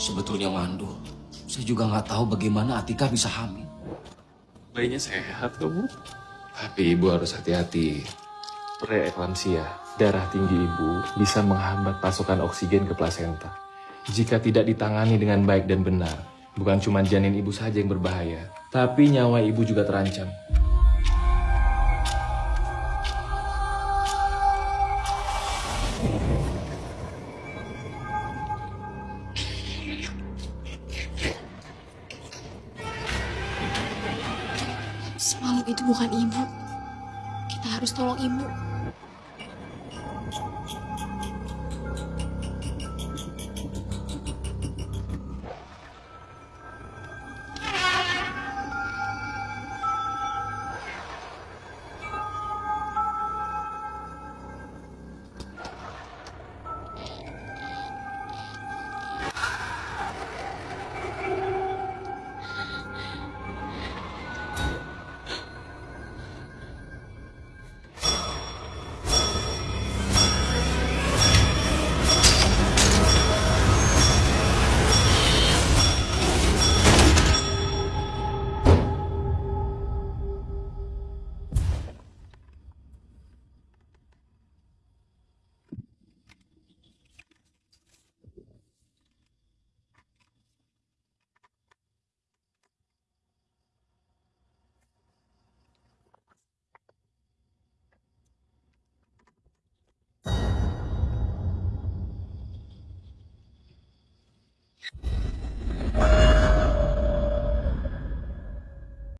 sebetulnya mandul. Saya juga nggak tahu bagaimana Atika bisa hamil. Bayinya sehat kok, Bu. Tapi ibu harus hati-hati. Preeklamsia, darah tinggi ibu bisa menghambat pasokan oksigen ke plasenta. Jika tidak ditangani dengan baik dan benar, bukan cuma janin ibu saja yang berbahaya, tapi nyawa ibu juga terancam. Semalam itu bukan ibu. Kita harus tolong ibu.